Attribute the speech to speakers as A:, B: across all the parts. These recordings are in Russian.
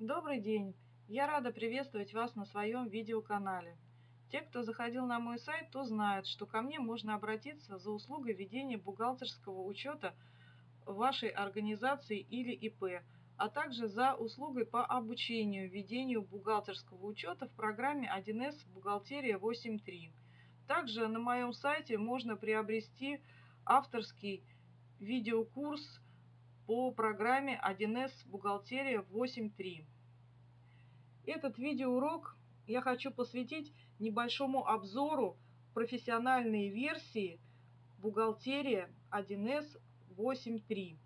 A: Добрый день! Я рада приветствовать вас на своем видеоканале. Те, кто заходил на мой сайт, то знают, что ко мне можно обратиться за услугой ведения бухгалтерского учета вашей организации или ИП, а также за услугой по обучению ведению бухгалтерского учета в программе 1С «Бухгалтерия 8.3». Также на моем сайте можно приобрести авторский видеокурс по программе 1С «Бухгалтерия 8.3». Этот видеоурок я хочу посвятить небольшому обзору профессиональной версии «Бухгалтерия 1С 8.3».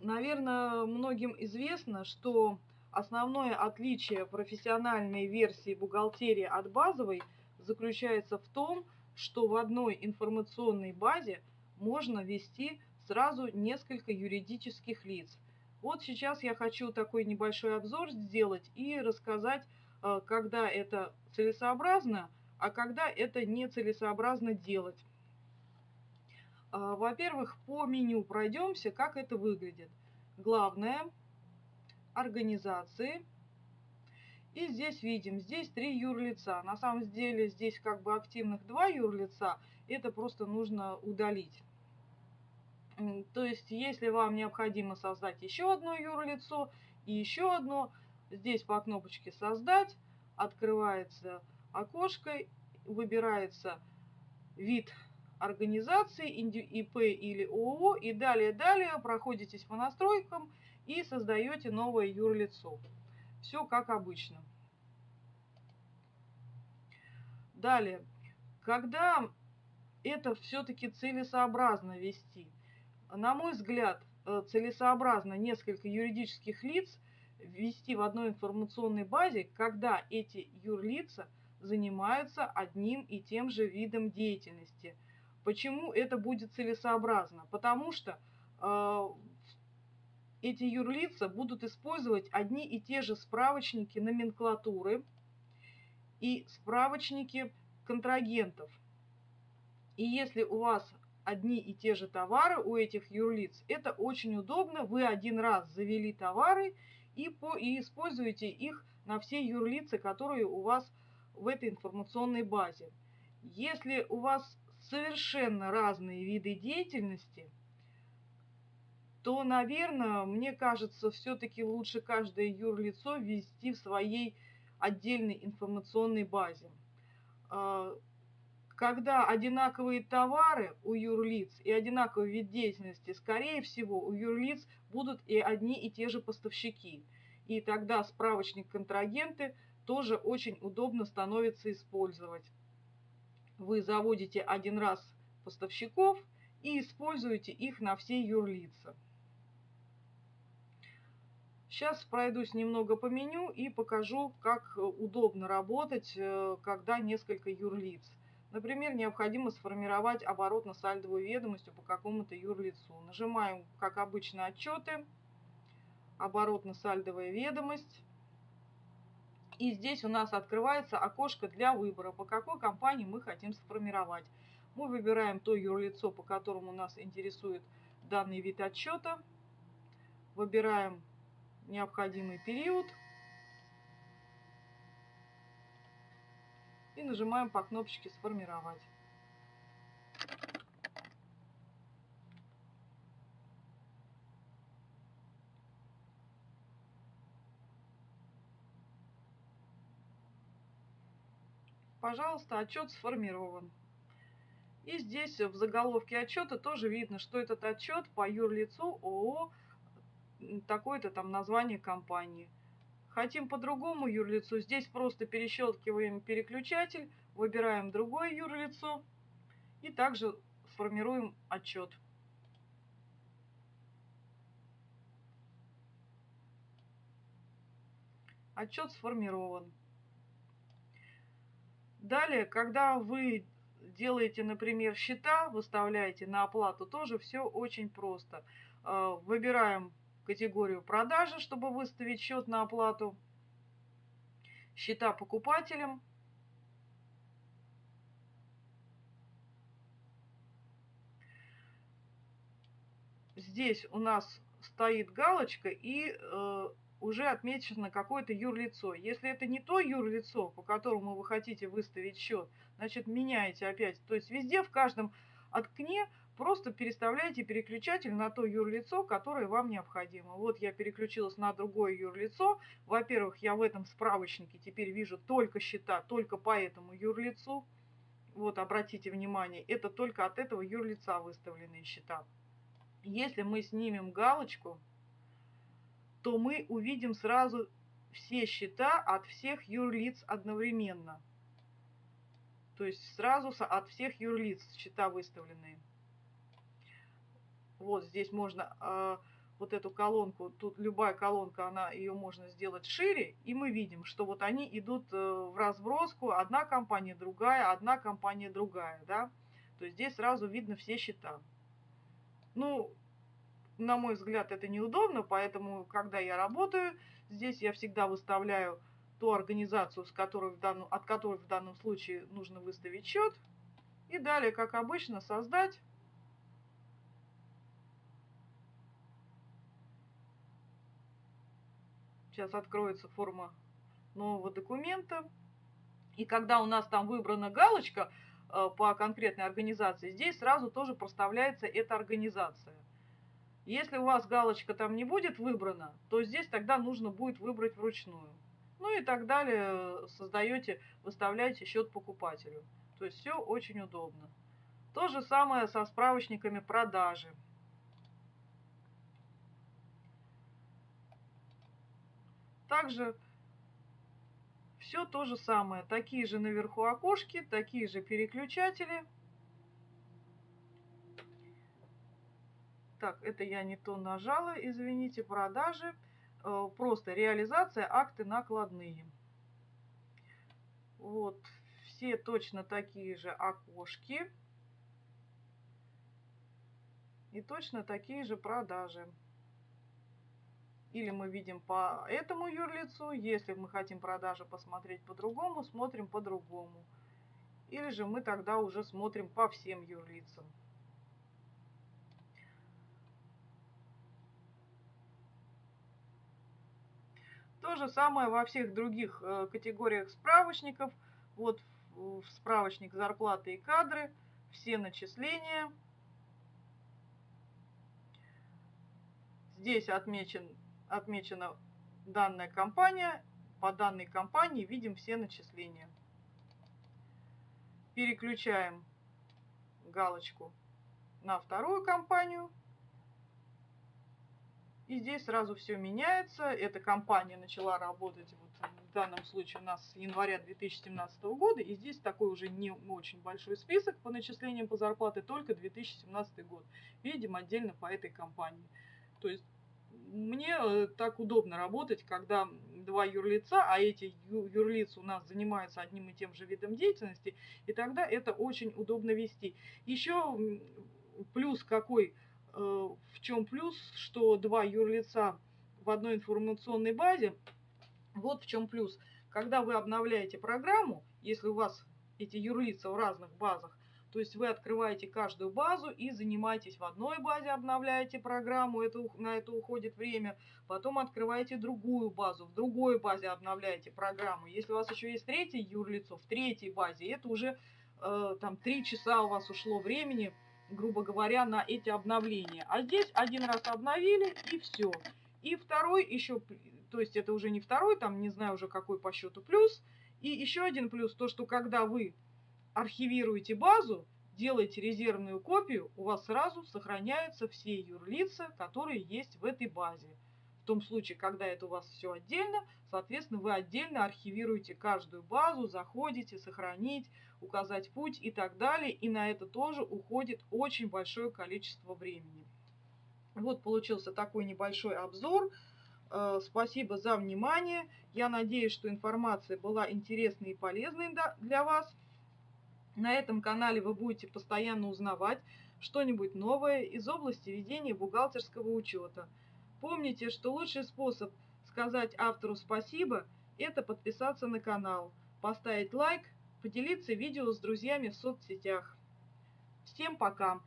A: Наверное, многим известно, что основное отличие профессиональной версии бухгалтерии от базовой заключается в том, что в одной информационной базе можно вести сразу несколько юридических лиц. Вот сейчас я хочу такой небольшой обзор сделать и рассказать, э, когда это целесообразно, а когда это нецелесообразно делать. Э, во-первых, по меню пройдемся, как это выглядит. Главное, организации. И здесь видим, здесь три юрлица. На самом деле здесь как бы активных два юрлица. Это просто нужно удалить. То есть, если вам необходимо создать еще одно юрлицо и еще одно, здесь по кнопочке «Создать» открывается окошко, выбирается вид организации, ИП или ООО, и далее-далее проходитесь по настройкам и создаете новое юрлицо. Все как обычно. Далее, когда это все-таки целесообразно вести – на мой взгляд, э, целесообразно несколько юридических лиц ввести в одной информационной базе, когда эти юрлица занимаются одним и тем же видом деятельности. Почему это будет целесообразно? Потому что э, эти юрлица будут использовать одни и те же справочники номенклатуры и справочники контрагентов. И если у вас одни и те же товары у этих юрлиц. Это очень удобно. Вы один раз завели товары и, по, и используете их на все юрлицы, которые у вас в этой информационной базе. Если у вас совершенно разные виды деятельности, то, наверное, мне кажется, все-таки лучше каждое юрлицо ввести в своей отдельной информационной базе. Когда одинаковые товары у юрлиц и одинаковый вид деятельности, скорее всего, у юрлиц будут и одни и те же поставщики. И тогда справочник контрагенты тоже очень удобно становится использовать. Вы заводите один раз поставщиков и используете их на все юрлица. Сейчас пройдусь немного по меню и покажу, как удобно работать, э, когда несколько юрлиц. Например, необходимо сформировать оборотно-сальдовую ведомость по какому-то юрлицу. Нажимаем, как обычно, отчеты, оборотно-сальдовая ведомость. И здесь у нас открывается окошко для выбора, по какой компании мы хотим сформировать. Мы выбираем то юрлицо, по которому нас интересует данный вид отчета. Выбираем необходимый период – и нажимаем по кнопочке «Сформировать». Пожалуйста, отчет сформирован. И здесь в заголовке отчета тоже видно, что этот отчет по юрлицу ООО такое-то там название компании. Хотим по-другому юрлицу, здесь просто перещелкиваем переключатель, выбираем другое юрлицо и также формируем отчет. Отчет сформирован. Далее, когда вы делаете, например, счета, выставляете на оплату, тоже все очень просто. Э, выбираем категорию продажи, чтобы выставить счет на оплату, счета покупателям, Здесь у нас стоит галочка, и э, уже отмечено какое-то юрлицо. Если это не то юрлицо, по которому вы хотите выставить счет, значит меняете опять. То есть везде, в каждом окне просто переставляйте переключатель на то юрлицо, которое вам необходимо. Вот я переключилась на другое юрлицо. Во-первых, я в этом справочнике теперь вижу только счета, только по этому юрлицу. Вот, обратите внимание, это только от этого юрлица выставленные счета. Если мы снимем галочку, то мы увидим сразу все счета от всех юрлиц одновременно. То есть сразу от всех юрлиц счета выставленные. Вот здесь можно э, вот эту колонку, тут любая колонка, она ее можно сделать шире, и мы видим, что вот они идут э, в разброску, одна компания, другая, одна компания, другая, да. То есть здесь сразу видно все счета. Ну, на мой взгляд, это неудобно, поэтому, когда я работаю, здесь я всегда выставляю ту организацию, с которой в данном, от которой в данном случае нужно выставить счет. И далее, как обычно, создать. Сейчас откроется форма нового документа. И когда у нас там выбрана галочка э, по конкретной организации, здесь сразу тоже проставляется эта организация. Если у вас галочка там не будет выбрана, то здесь тогда нужно будет выбрать вручную. Ну и так далее, создаете, выставляете счет покупателю. То есть все очень удобно. То же самое со справочниками продажи. Также все то же самое. Такие же наверху окошки, такие же переключатели. Так, это я не то нажала, извините, продажи. Э, просто реализация, акты накладные. Вот, все точно такие же окошки. И точно такие же продажи. Или мы видим по этому юрлицу, если мы хотим продажи посмотреть по-другому, смотрим по-другому. Или же мы тогда уже смотрим по всем юрлицам. То же самое во всех других э, категориях справочников. Вот в справочник зарплаты и кадры, все начисления. Здесь отмечен, отмечена данная компания. По данной компании видим все начисления. Переключаем галочку на вторую компанию. И здесь сразу все меняется. Эта компания начала работать, вот в данном случае у нас с января 2017 года. И здесь такой уже не очень большой список по начислениям по зарплате, только 2017 год. Видим отдельно по этой компании. То есть мне э, так удобно работать, когда два юрлица, а эти юрлицы у нас занимаются одним и тем же видом деятельности, и тогда это очень удобно вести. Еще плюс какой – Э, в чем плюс, что два юрлица в одной информационной базе. Вот в чем плюс. Когда вы обновляете программу, если у вас эти юрлица в разных базах, то есть вы открываете каждую базу и занимаетесь в одной базе, обновляете программу, это, на это уходит время. Потом открываете другую базу, в другой базе обновляете программу. Если у вас еще есть третье юрлицо, в третьей базе, это уже э, там три часа у вас ушло времени грубо говоря, на эти обновления. А здесь один раз обновили и все. И второй еще, то есть это уже не второй, там не знаю уже какой по счету плюс. И еще один плюс, то что когда вы архивируете базу, делаете резервную копию, у вас сразу сохраняются все юрлица, которые есть в этой базе. В том случае, когда это у вас все отдельно, соответственно, вы отдельно архивируете каждую базу, заходите, сохранить, указать путь и так далее. И на это тоже уходит очень большое количество времени. Вот получился такой небольшой обзор. Э, спасибо за внимание. Я надеюсь, что информация была интересной и полезной для вас. На этом канале вы будете постоянно узнавать что-нибудь новое из области ведения бухгалтерского учета. Помните, что лучший способ сказать автору спасибо – это подписаться на канал, поставить лайк, поделиться видео с друзьями в соцсетях. Всем пока!